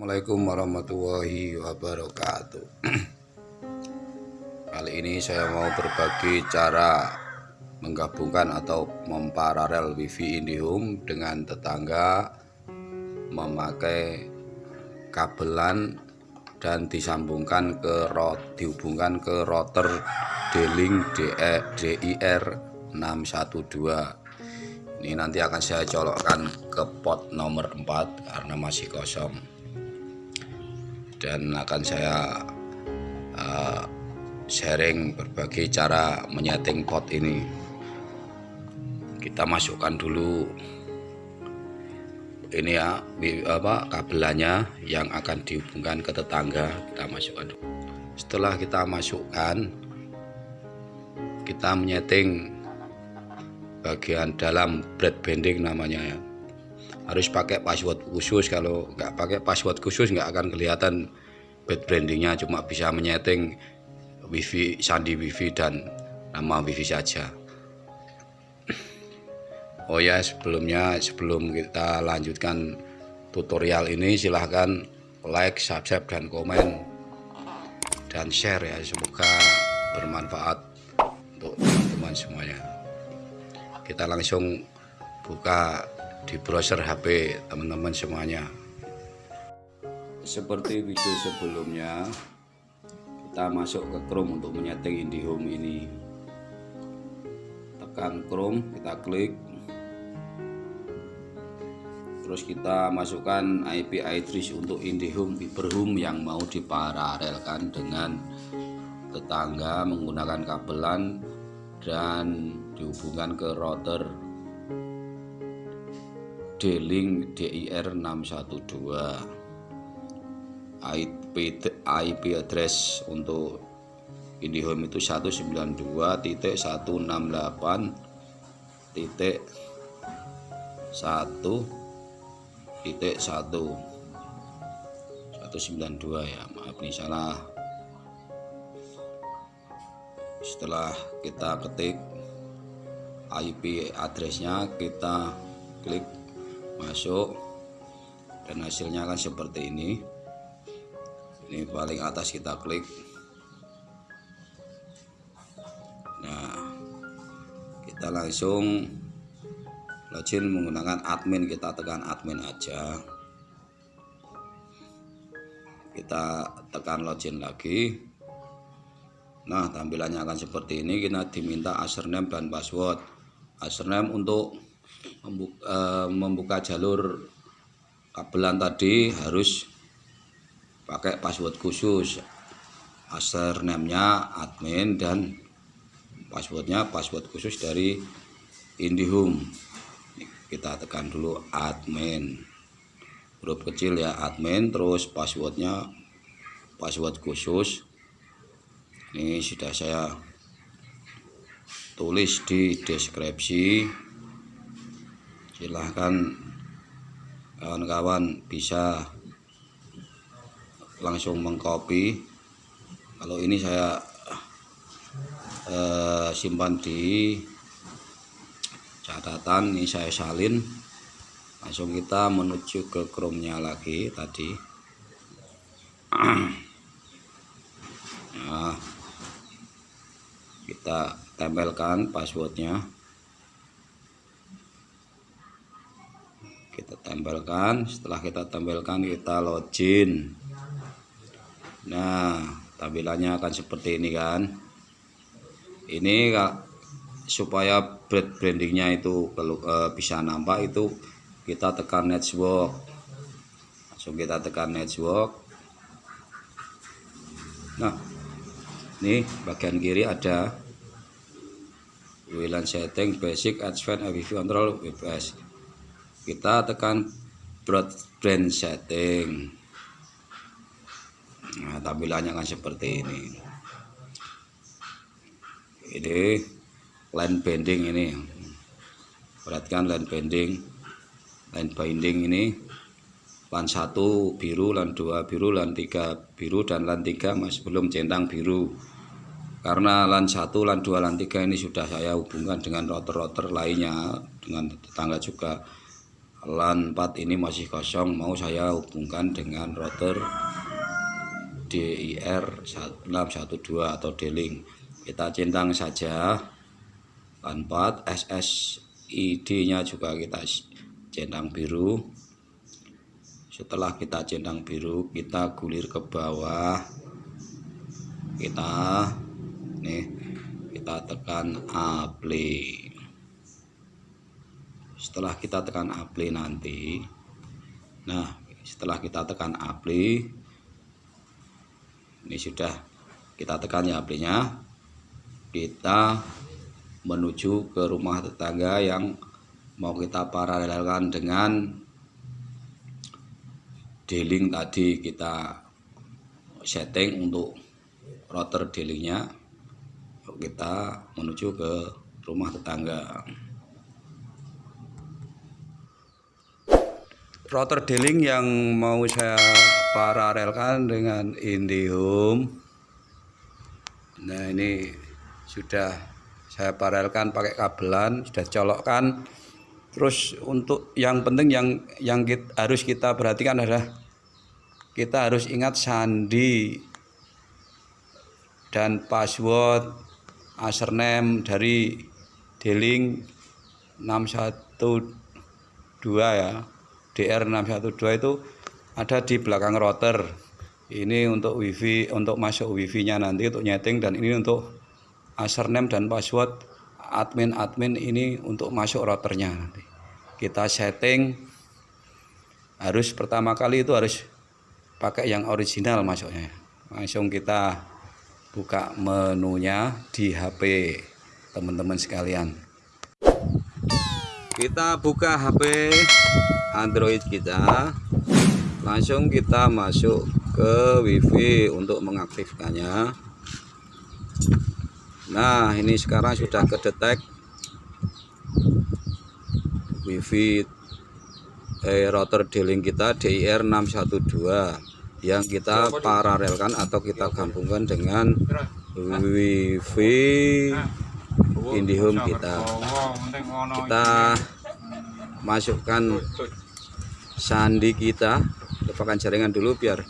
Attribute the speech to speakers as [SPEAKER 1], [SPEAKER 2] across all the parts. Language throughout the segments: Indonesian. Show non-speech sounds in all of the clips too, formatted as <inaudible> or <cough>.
[SPEAKER 1] Assalamualaikum warahmatullahi wabarakatuh. <clears throat> Kali ini saya mau berbagi cara menggabungkan atau memparalel wifi IndiHome dengan tetangga memakai kabelan dan disambungkan ke rot dihubungkan ke router D-Link DIR 612 ini nanti akan saya colokkan ke pot nomor 4 karena masih kosong dan akan saya uh, sharing berbagai cara menyeting pot ini. Kita masukkan dulu ini ya apa kabelannya yang akan dihubungkan ke tetangga. Kita masukkan dulu. setelah kita masukkan kita menyeting bagian dalam bread bending namanya ya. Harus pakai password khusus. Kalau nggak pakai password khusus nggak akan kelihatan bed brandingnya cuma bisa menyeting wifi sandi wifi dan nama wifi saja. Oh ya sebelumnya sebelum kita lanjutkan tutorial ini silahkan like subscribe dan komen. Dan share ya semoga bermanfaat untuk teman-teman semuanya. Kita langsung buka di browser HP teman-teman semuanya seperti video sebelumnya kita masuk ke Chrome untuk menyeting IndiHome ini. Tekan Chrome kita klik. Terus kita masukkan IP address untuk IndiHome Hyperhome yang mau diparalelkan dengan tetangga menggunakan kabelan dan dihubungkan ke router D-Link DIR 612 IP, IP address untuk IndiHome itu 192.168 titik 1 titik 1 192 ya maaf nih salah. Setelah kita ketik IP addressnya kita klik masuk dan hasilnya akan seperti ini ini paling atas kita klik. Nah kita langsung login menggunakan admin. Kita tekan admin aja. Kita tekan login lagi. Nah tampilannya akan seperti ini. Kita diminta username dan password. Username untuk membuka, uh, membuka jalur kabelan tadi harus pakai password khusus. Username-nya admin dan passwordnya password khusus dari IndiHome. Kita tekan dulu admin. Huruf kecil ya admin terus passwordnya password khusus. Ini sudah saya tulis di deskripsi. Silahkan kawan-kawan bisa langsung mengcopy. Kalau ini saya eh, simpan di catatan ini saya salin. Langsung kita menuju ke chrome nya lagi tadi. Nah kita tempelkan passwordnya. Kita tempelkan. Setelah kita tempelkan kita login nah tampilannya akan seperti ini kan. Ini supaya brand brandingnya itu kalau e, bisa nampak itu kita tekan network. Langsung kita tekan network. Nah ini bagian kiri ada WLAN setting basic advanced APV control WPS kita tekan broadband setting nah tampilannya kan seperti ini. Ini line bending ini. Perhatikan line bending line binding ini. Lan satu biru lan dua biru lan tiga biru dan lan tiga masih belum centang biru. Karena lan satu lan dua lan tiga ini sudah saya hubungkan dengan router-router lainnya dengan tetangga juga. LAN 4 ini masih kosong mau saya hubungkan dengan router DIR 612 atau D-Link kita centang saja. 4 SSID nya juga kita centang biru. Setelah kita centang biru kita gulir ke bawah. Kita nih kita tekan apply setelah kita tekan apply nanti nah setelah kita tekan apply ini sudah kita tekan ya apply nya kita menuju ke rumah tetangga yang mau kita paralelkan dengan D-Link tadi kita setting untuk router D-Linknya kita menuju ke rumah tetangga. Router D-Link yang mau saya paralelkan dengan IndiHome nah ini sudah saya paralelkan pakai kabelan sudah colokkan. Terus untuk yang penting yang yang kita, harus kita perhatikan adalah kita harus ingat sandi dan password username dari D-Link 612 ya DR612 itu ada di belakang router. Ini untuk wifi untuk masuk wifi nya nanti untuk nyeting dan ini untuk username dan password admin-admin ini untuk masuk routernya nanti. Kita setting. Harus pertama kali itu harus pakai yang original masuknya. Langsung kita buka menunya di HP teman-teman sekalian. Kita buka HP Android kita langsung kita masuk ke WiFi untuk mengaktifkannya. Nah ini sekarang sudah kedetek. WiFi eh, router D-Link kita DIR 612 yang kita paralelkan atau kita gabungkan dengan WiFi IndiHome kita. kita masukkan sandi kita lupakan jaringan dulu biar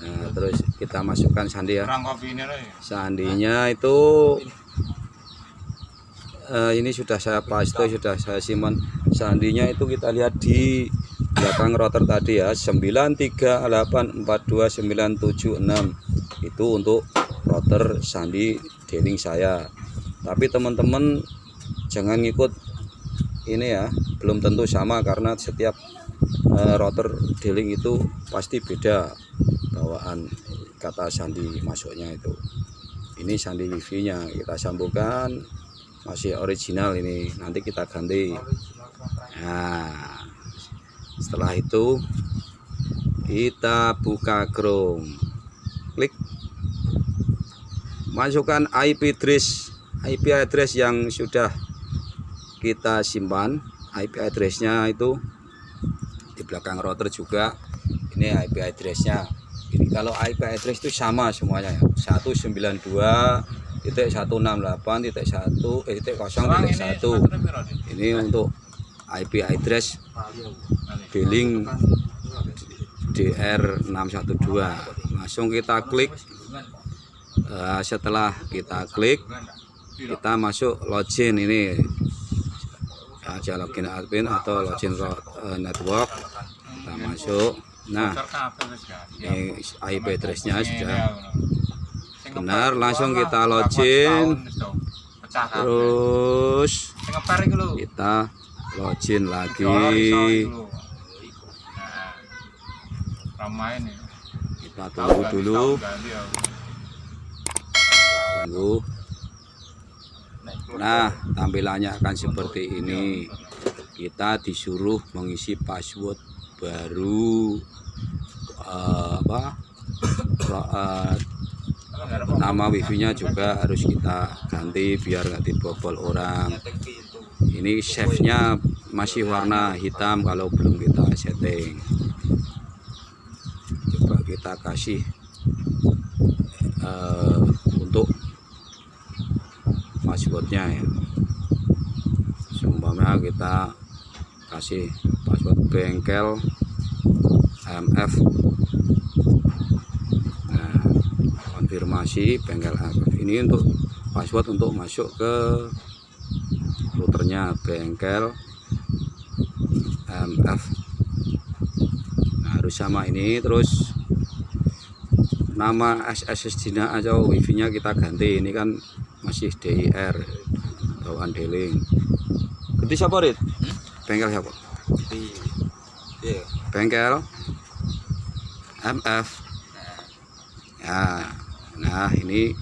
[SPEAKER 1] nah, terus kita masukkan sandi ya. Sandinya itu uh, ini sudah saya paste sudah saya simpan. Sandinya itu kita lihat di belakang router tadi ya. 9384297 itu untuk router sandi dealing saya. Tapi teman-teman jangan ngikut ini ya belum tentu sama karena setiap uh, router dealing itu pasti beda bawaan kata sandi masuknya itu. Ini sandi wifi nya kita sambungkan masih original ini nanti kita ganti. Nah setelah itu kita buka Chrome. Klik. Masukkan IP address IP address yang sudah kita simpan IP addressnya itu di belakang router juga. Ini IP addressnya. Ini kalau IP address itu sama semuanya ya. 192 titik 168 titik 1 eh, titik 0 titik 1 ini untuk IP address billing DR 612 langsung kita klik. Uh, setelah kita klik kita masuk login ini aja login admin atau login uh, network. Kita masuk. Nah ini IP addressnya sudah. Benar langsung kita login. Terus kita login lagi. Kita tunggu dulu. Tunggu nah tampilannya akan seperti ini. Kita disuruh mengisi password baru uh, apa? Uh, nama wifi nya juga harus kita ganti biar nggak dibobol orang. Ini save nya masih warna hitam kalau belum kita setting. Coba kita kasih uh, untuk passwordnya ya. Umpamanya kita kasih password bengkel MF nah konfirmasi bengkel MF ini untuk password untuk masuk ke routernya bengkel MF nah, harus sama ini terus nama SSD nya atau wifi nya kita ganti. Ini kan masih DIR bawaan deling ganti siapa Rit? bengkel siapa?
[SPEAKER 2] Iya.
[SPEAKER 1] bengkel MF ya nah ini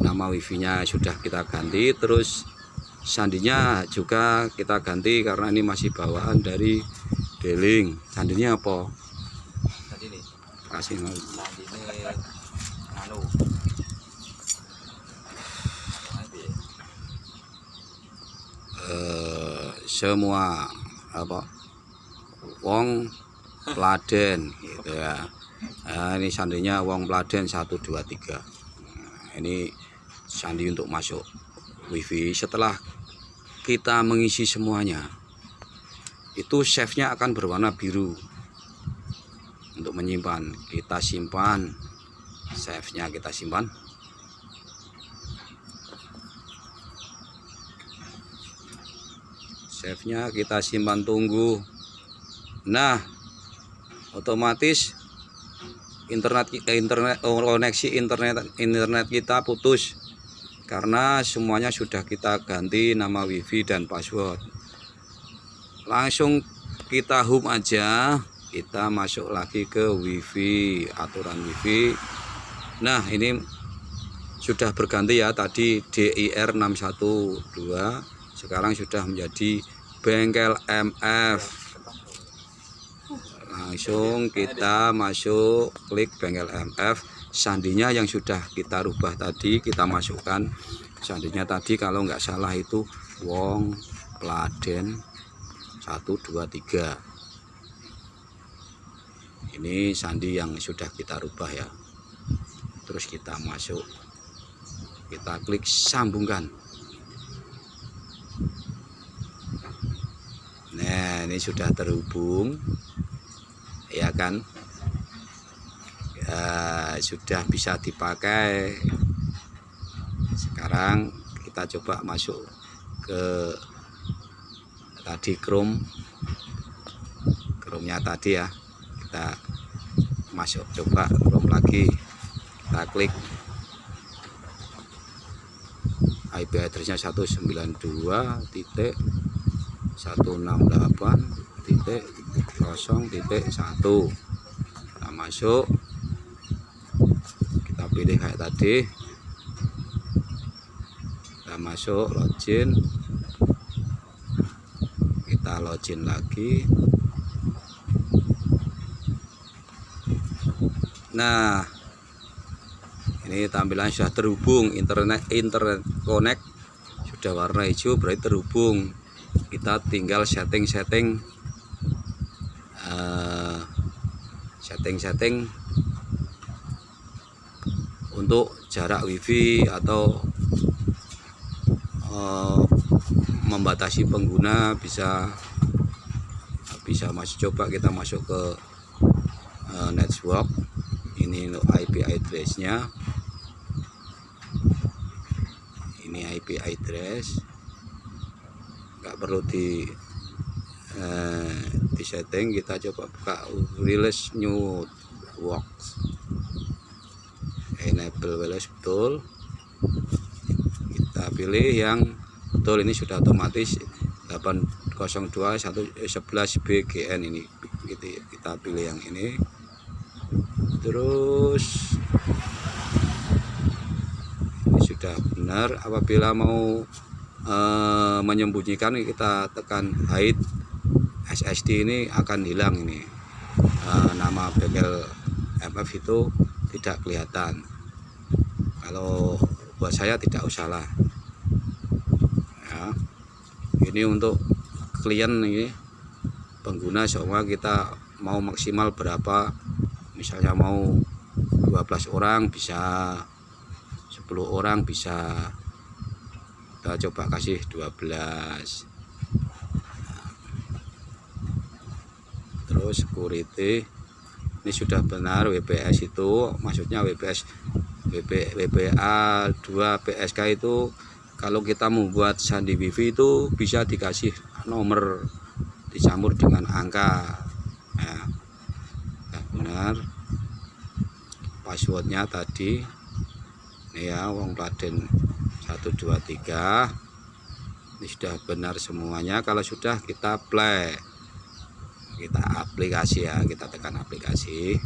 [SPEAKER 1] nama wifi nya sudah kita ganti terus sandinya juga kita ganti karena ini masih bawaan dari deling sandinya apa?
[SPEAKER 2] Tadi nih.
[SPEAKER 1] kasih nol.
[SPEAKER 2] Tadi ini anu. Nanti.
[SPEAKER 1] Eh, semua apa wong Pladen gitu ya. Nah, ini sandinya wong Pladen 123 nah, ini sandi untuk masuk wifi. Setelah kita mengisi semuanya itu save nya akan berwarna biru untuk menyimpan. Kita simpan save nya kita simpan save nya kita simpan tunggu. Nah otomatis internet internet koneksi internet internet kita putus karena semuanya sudah kita ganti nama wifi dan password. Langsung kita home aja kita masuk lagi ke wifi aturan wifi. Nah ini sudah berganti ya tadi DIR 612 sekarang sudah menjadi bengkel MF langsung kita masuk klik bengkel MF sandinya yang sudah kita rubah tadi kita masukkan. Sandinya tadi kalau nggak salah itu Wong Pladen. 123 ini sandi yang sudah kita rubah ya. Terus kita masuk. Kita klik sambungkan nah ini sudah terhubung ya kan? Ya, sudah bisa dipakai. Sekarang kita coba masuk ke tadi Chrome. Chrome nya tadi ya. Kita masuk coba Chrome lagi. Kita klik. IP addressnya 192 titik 168 titik 0 titik 1 kita masuk. Kita pilih kayak tadi. Kita masuk login. Kita login lagi. Nah ini tampilan sudah terhubung. Internet internet connect sudah warna hijau berarti terhubung kita tinggal setting-setting eh, setting-setting untuk jarak wifi atau eh, membatasi pengguna bisa bisa masuk coba kita masuk ke eh, network ini IP address nya ini IP address nggak perlu di eh, di setting kita coba buka release new works. Enable wireless betul. Kita pilih yang betul ini sudah otomatis 802 11 BGN ini. Gitu ya. kita pilih yang ini. Terus ini sudah benar. Apabila mau eh, menyembunyikan kita tekan hide SSD ini akan hilang ini. Eh, nama bengkel MF itu tidak kelihatan. Kalau buat saya tidak usah lah. Ya. Ini untuk klien ini pengguna semua kita mau maksimal berapa? Misalnya mau 12 orang bisa 10 orang bisa kita coba kasih 12 terus security. Ini sudah benar WPS itu maksudnya WPS WP, WPA 2 PSK itu kalau kita membuat sandi wifi itu bisa dikasih nomor dicampur dengan angka. Ya, ya benar. Passwordnya tadi. Ini ya wong Kladen 123 ini sudah benar semuanya. Kalau sudah kita play. Kita aplikasi ya kita tekan aplikasi.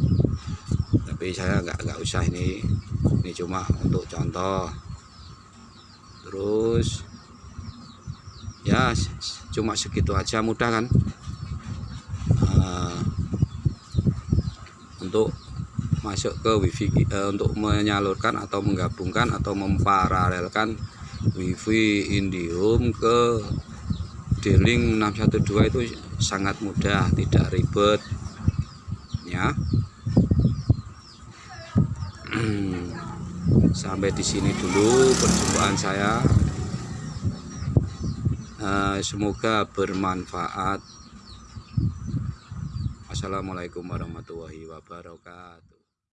[SPEAKER 1] Tapi saya nggak nggak usah ini. Ini cuma untuk contoh. Terus ya cuma segitu aja mudah kan? Uh, untuk masuk ke wifi uh, untuk menyalurkan atau menggabungkan atau memparalelkan wifi Indihome ke D-Link 612 itu sangat mudah tidak ribet ya. <clears throat> Sampai di sini dulu perjumpaan saya. Uh, semoga bermanfaat. Assalamualaikum warahmatullahi wabarakatuh